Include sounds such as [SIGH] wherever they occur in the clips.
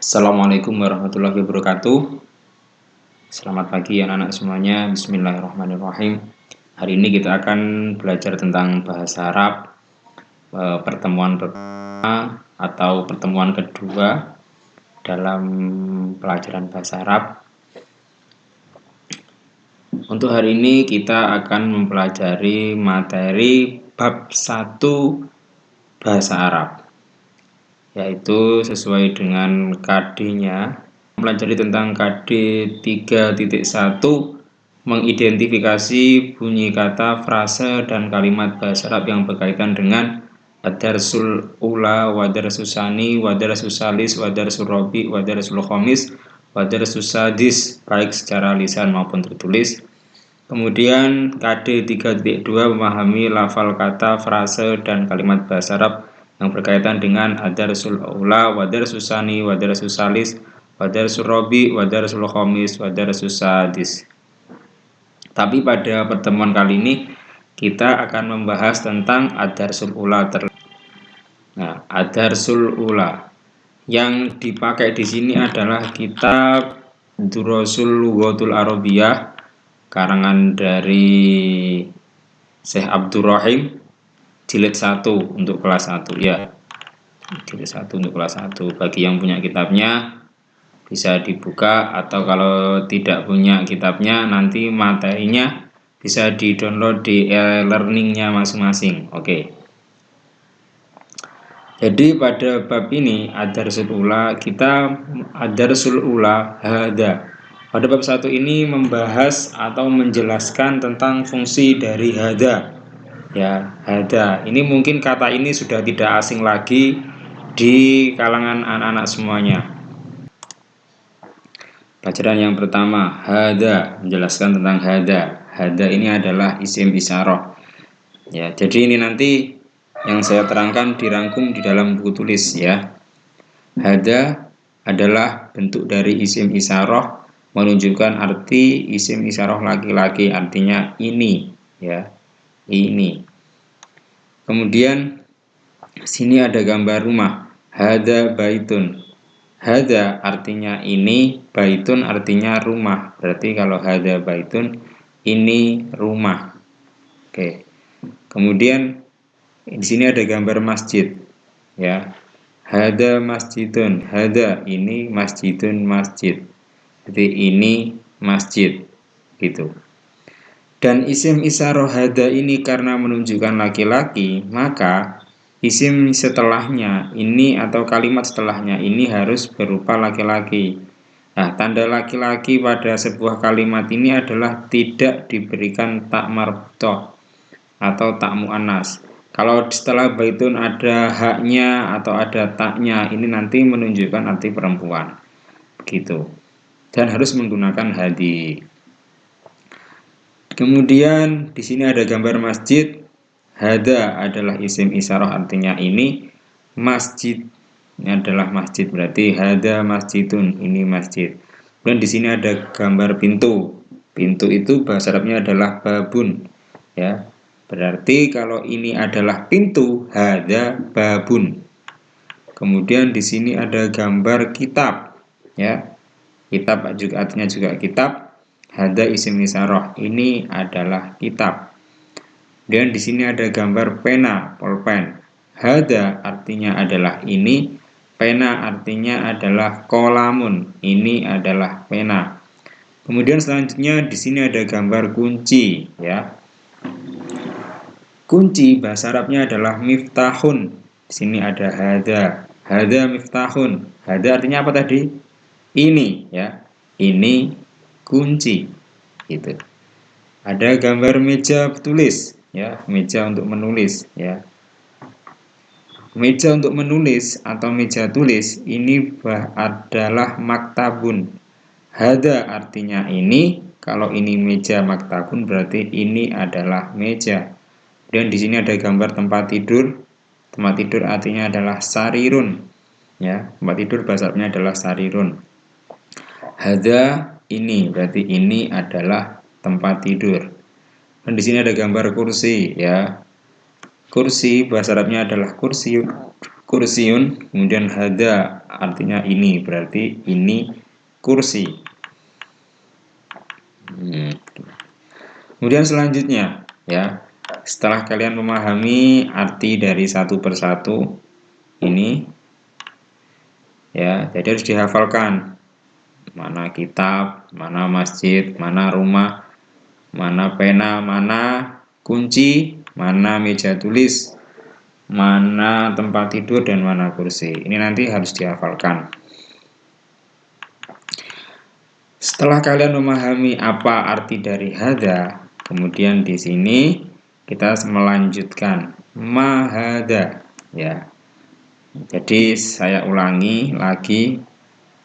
Assalamualaikum warahmatullahi wabarakatuh. Selamat pagi anak-anak semuanya. Bismillahirrahmanirrahim. Hari ini kita akan belajar tentang bahasa Arab eh, Pertemuan pertama atau pertemuan kedua Dalam pelajaran bahasa Arab. Untuk hari ini kita akan mempelajari materi bab 1 bahasa Arab yaitu sesuai dengan KD-nya mempelajari tentang KD 3.1 mengidentifikasi bunyi kata, frase, dan kalimat bahasa Arab yang berkaitan dengan Adarsul Ula, Wadarsul Sani, Wadarsul Salis, Wadarsul Robi, Wadarsul Khomis, Wadarsul Sadis, baik secara lisan maupun tertulis. Kemudian KD 3.2 memahami lafal kata, frase, dan kalimat bahasa Arab yang berkaitan dengan adarsul aula, wadarsul sani, wadarsul salis, wadarsul robi, wadarsul khomis, wadarsul sadis. Tapi pada pertemuan kali ini kita akan membahas tentang adarsul ula ter Nah, adarsul ula yang dipakai di sini adalah kitab Durosul Lughatul Arabiyah karangan dari Syekh Abdurrahim jilid 1 untuk kelas 1 ya. Jilid 1 untuk kelas 1 bagi yang punya kitabnya bisa dibuka atau kalau tidak punya kitabnya nanti materinya bisa di download di e-learningnya masing-masing. Oke. Jadi pada bab ini ada Ula kita ada Ula hada. Pada bab satu ini membahas atau menjelaskan tentang fungsi dari hada ya ada. Ini mungkin kata ini sudah tidak asing lagi di kalangan anak-anak semuanya. Pelajaran yang pertama hada. Menjelaskan tentang hada. Hada ini adalah isim isaroh ya jadi ini nanti yang saya terangkan dirangkum di dalam buku tulis ya. Hada adalah bentuk dari isim isaroh menunjukkan arti isim isaroh laki-laki. Artinya ini ya ini. Kemudian sini ada gambar rumah. Hada baitun. Hada artinya ini, baitun artinya rumah. Berarti kalau hada baitun ini rumah. Oke. Kemudian di sini ada gambar masjid. Ya. Hada masjidun. Hada ini masjidun masjid. Jadi ini masjid. Gitu. Dan isim isaroh hada ini karena menunjukkan laki-laki, maka isim setelahnya ini atau kalimat setelahnya ini harus berupa laki-laki. Nah, tanda laki-laki pada sebuah kalimat ini adalah tidak diberikan tak marbutoh atau tak mu'anas. Kalau setelah baitun ada haknya atau ada taknya, ini nanti menunjukkan arti perempuan. Begitu. Dan harus menggunakan hadi. Kemudian di sini ada gambar masjid. Hada adalah isim isyarah artinya ini. Masjid ini adalah masjid berarti hada masjidun ini masjid. Kemudian di sini ada gambar pintu. Pintu itu bahasa Arabnya adalah babun. Ya. Berarti kalau ini adalah pintu, hada babun. Kemudian di sini ada gambar kitab, ya. Kitab juga artinya juga kitab. Hada isim isaroh. Ini adalah kitab. Dan di sini ada gambar pena, pulpen. Hada artinya adalah ini. Pena artinya adalah kolamun. Ini adalah pena. Kemudian selanjutnya di sini ada gambar kunci, ya. Kunci bahasa Arabnya adalah miftahun. Di sini ada hada. Hada miftahun. Hada artinya apa tadi? Ini, ya. Ini kunci gitu. Ada gambar meja tulis ya meja untuk menulis ya. Meja untuk menulis atau meja tulis ini adalah maktabun. Hada artinya ini kalau ini meja maktabun berarti ini adalah meja. Dan di sini ada gambar tempat tidur. Tempat tidur artinya adalah sarirun ya. Tempat tidur bahasanya adalah sarirun. Hada ini berarti ini adalah tempat tidur. Dan di sini ada gambar kursi ya. Kursi bahasa Arabnya adalah kursi kursiun kemudian hada artinya ini berarti ini kursi. Kemudian selanjutnya ya. Setelah kalian memahami arti dari satu persatu ini ya jadi harus dihafalkan mana kitab mana masjid mana rumah mana pena mana kunci mana meja tulis mana tempat tidur dan mana kursi. Ini nanti harus dihafalkan. Setelah kalian memahami apa arti dari hada, kemudian di sini kita melanjutkan mahada ya. Jadi saya ulangi lagi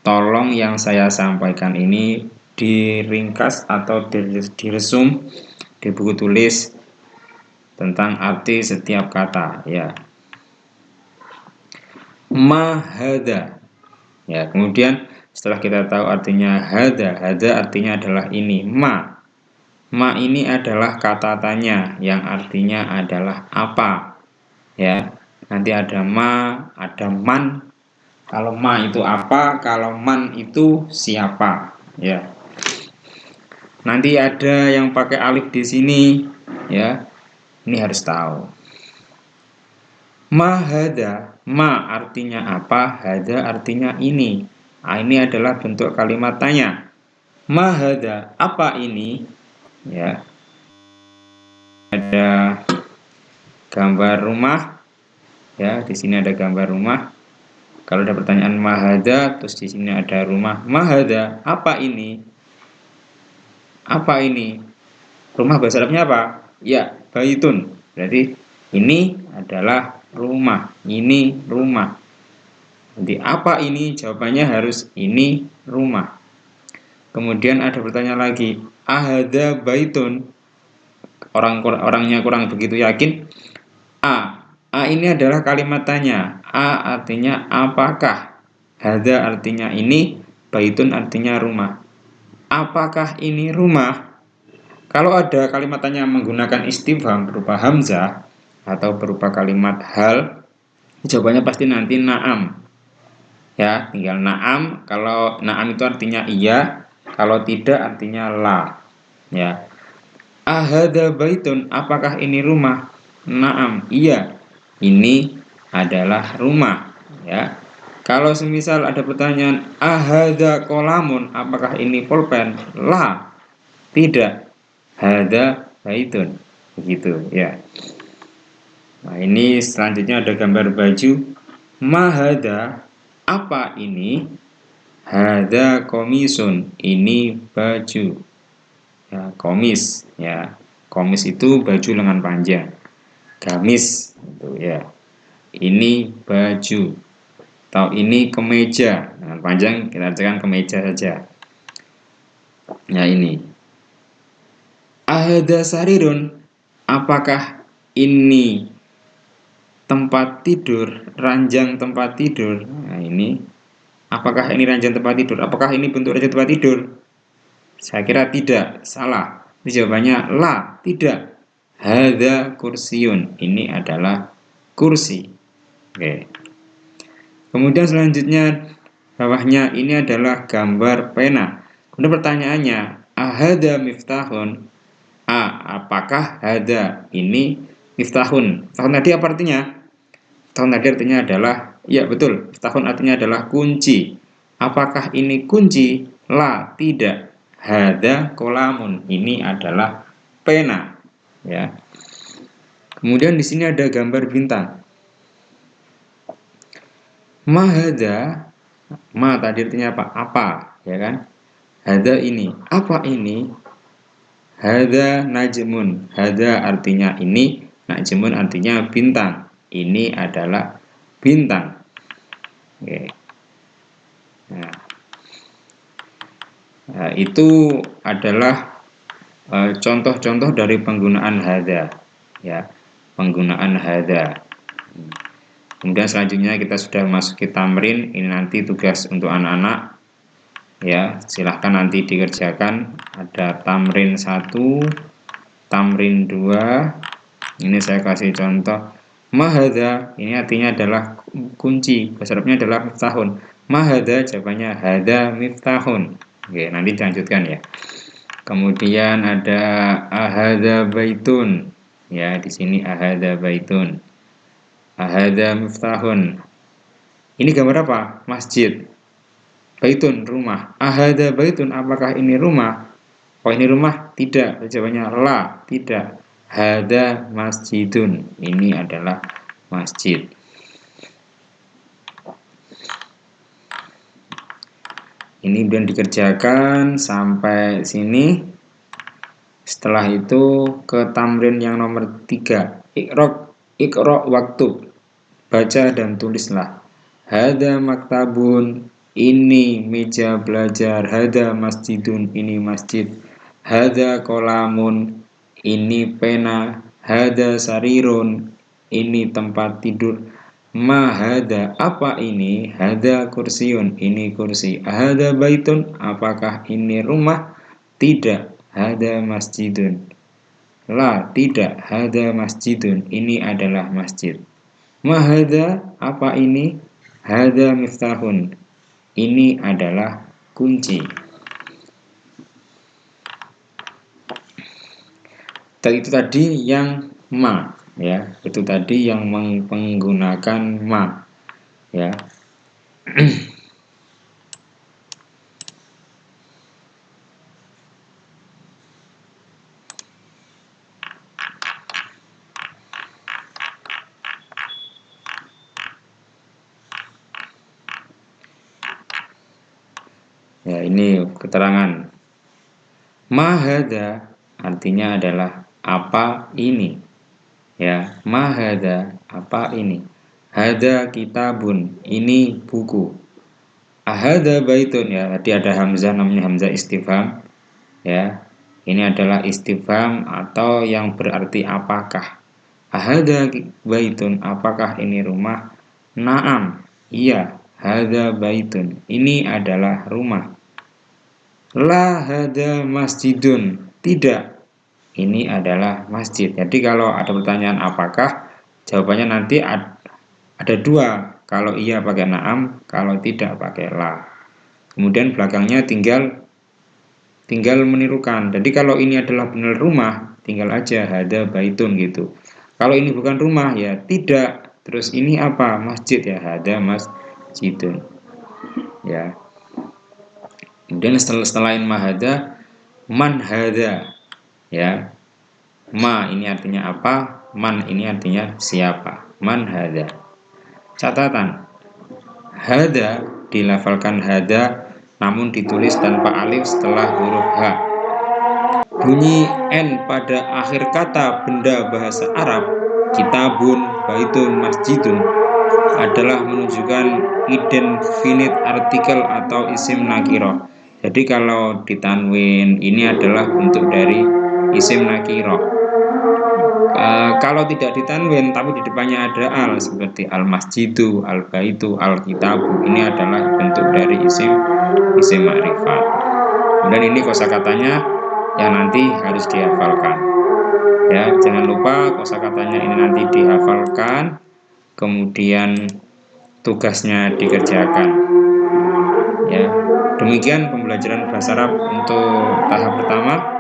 tolong yang saya sampaikan ini diringkas atau diresum di buku tulis tentang arti setiap kata ya. Mahada. Ya kemudian setelah kita tahu artinya hada hada artinya adalah ini ma. Ma ini adalah kata tanya yang artinya adalah apa ya. Nanti ada ma ada man kalau ma itu apa kalau man itu siapa ya nanti ada yang pakai alif di sini ya ini harus tahu. Mahada, ma artinya apa, hada artinya ini. Nah, ini adalah bentuk kalimat tanya. Mahada, apa ini? Ya. Ada gambar rumah. Ya, di sini ada gambar rumah. Kalau ada pertanyaan mahada, terus di sini ada rumah. Mahada, apa ini? Apa ini? Rumah bahasa Arabnya apa? Ya, baitun. Berarti ini adalah rumah. Ini rumah. Nanti apa ini? Jawabannya harus ini rumah. Kemudian ada pertanyaan lagi, ahada baitun. Orang orangnya kurang begitu yakin. A. A ini adalah kalimat tanya. A artinya apakah? Hada artinya ini, baitun artinya rumah. Apakah ini rumah? Kalau ada kalimat tanya menggunakan istifham berupa hamzah atau berupa kalimat hal, jawabannya pasti nanti naam. Ya, tinggal naam. Kalau naam itu artinya iya, kalau tidak artinya la. Ya. Ahada baitun, apakah ini rumah? Naam, iya. Ini adalah rumah, ya. Kalau semisal ada pertanyaan ahada kolamun, apakah ini pulpen? La, tidak. Hada baitun. Begitu ya. Nah ini selanjutnya ada gambar baju. Mahada apa ini? Hada komisun ini baju. Ya komis ya. Komis itu baju lengan panjang. Gamis itu ya ini baju atau ini kemeja lengan panjang kita artikan kemeja saja ya ini Ahada sarirun, apakah ini tempat tidur, ranjang tempat tidur? Nah, ini apakah ini ranjang tempat tidur? Apakah ini bentuk ranjang tempat tidur? Saya kira tidak, salah. Jawabannya la, tidak. Hada kursiun, ini adalah kursi. Oke. Kemudian selanjutnya bawahnya ini adalah gambar pena. Kemudian pertanyaannya, ahada miftahun A. Apakah ada ini miftahun? Miftahun tadi apa artinya? Miftahun tadi artinya adalah Ya betul, miftahun artinya adalah kunci Apakah ini kunci? La, tidak Hada kolamun Ini adalah pena ya. Kemudian di sini ada gambar bintang Mahada Ma tadi artinya apa? Apa, ya kan? Hada ini, apa ini? Hada najmun. Hada artinya ini, najmun artinya bintang. Ini adalah bintang. Oke. Nah. nah itu adalah eh, contoh-contoh uh, dari penggunaan hada. Ya, penggunaan hada. Kemudian selanjutnya kita sudah masuk ke tamrin. Ini nanti tugas untuk anak-anak. Ya silahkan nanti dikerjakan. Ada tamrin 1 tamrin 2 ini saya kasih contoh. Mahada ini artinya adalah kunci. Bahasa adalah tahun mahada jawabannya hada miftahun oke nanti dilanjutkan ya. Kemudian ada ahada baitun ya di sini ahada baitun. Ahada miftahun. Ini gambar apa? Masjid. Baitun rumah. Ahada baitun apakah ini rumah? Oh ini rumah? Tidak. Jawabannya la tidak. Hada masjidun. Ini adalah masjid. Ini kemudian dikerjakan sampai sini setelah itu ke tamrin yang nomor 3 ikrok ikrok waktu. Baca dan tulislah. Hada maktabun ini meja belajar. Hada masjidun ini masjid. Hada kolamun ini pena. Hada sarirun ini tempat tidur. Ma hada apa ini? Hada kursiun, ini kursi. Hada baitun, apakah ini rumah? Tidak, hada masjidun. La, tidak, hada masjidun, ini adalah masjid. Ma hada apa ini? Hada miftahun, ini adalah kunci. Tadi itu tadi yang ma ya itu tadi yang menggunakan ma ya [CLEARS THROAT] Ya, ini keterangan. Mahada artinya adalah apa ini? Ya mahada apa ini? Hada kitabun ini buku. Ahada baitun ya tadi ada hamzah namanya hamzah istifham. Ya ini adalah istifham atau yang berarti apakah? Ahada baitun apakah ini rumah? Naam iya hada baitun. Ini adalah rumah la hada masjidun tidak ini adalah masjid. Jadi kalau ada pertanyaan apakah, jawabannya nanti ada dua. Kalau iya pakai naam, kalau tidak pakai la. Kemudian belakangnya tinggal tinggal menirukan. Jadi kalau ini adalah benar rumah, tinggal aja ada baitun gitu. Kalau ini bukan rumah ya tidak. Terus ini apa? Masjid ya, ada masjidun. Ya. Kemudian setelah setelah mahada man hada ya. Ma ini artinya apa man ini artinya siapa. Man hada. Catatan hada dilafalkan hada namun ditulis tanpa alif setelah huruf h bunyi n pada akhir kata benda bahasa Arab kitabun baitun masjidun adalah menunjukkan indefinite artikel atau isim nakiro jadi kalau ditanwin ini adalah bentuk dari isim nakiro. E, kalau tidak ditanwin tapi di depannya ada al seperti al masjidu al baitu al kitabu ini adalah bentuk dari isim isim makrifat dan ini kosakatanya yang nanti harus dihafalkan. Ya jangan lupa kosakatanya ini nanti dihafalkan kemudian tugasnya dikerjakan. Ya demikian pembelajaran bahasa Arab untuk tahap pertama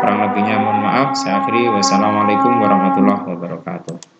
Kurang lebihnya mohon maaf. Saya akhiri. Wassalamualaikum warahmatullahi wabarakatuh.